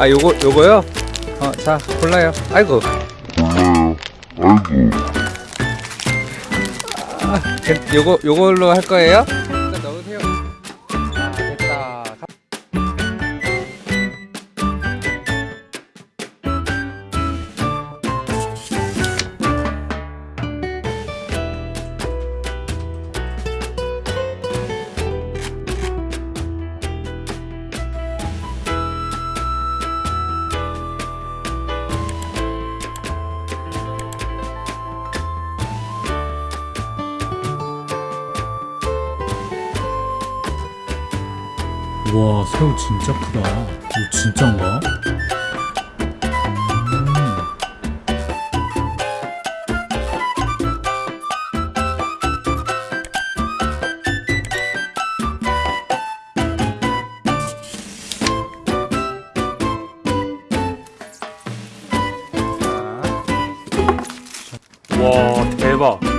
아 요거 요거요? 어 자 골라요 아이고 아, 괜- 요거 요걸로 할 거예요? 와 새우 진짜 크다 이거 진짠가? 음. 와 대박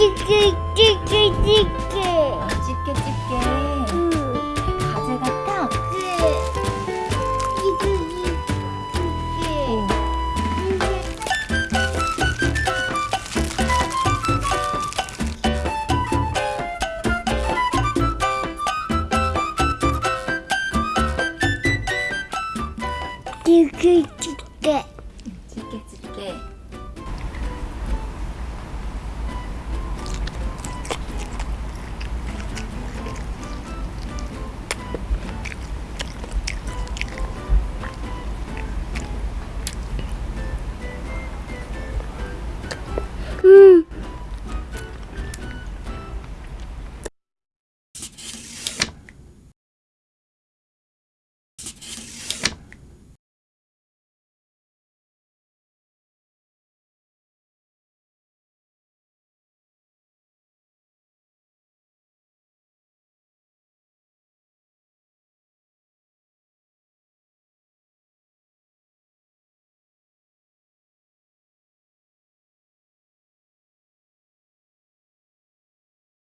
dig, dig, dig, dig, dig. ってくって。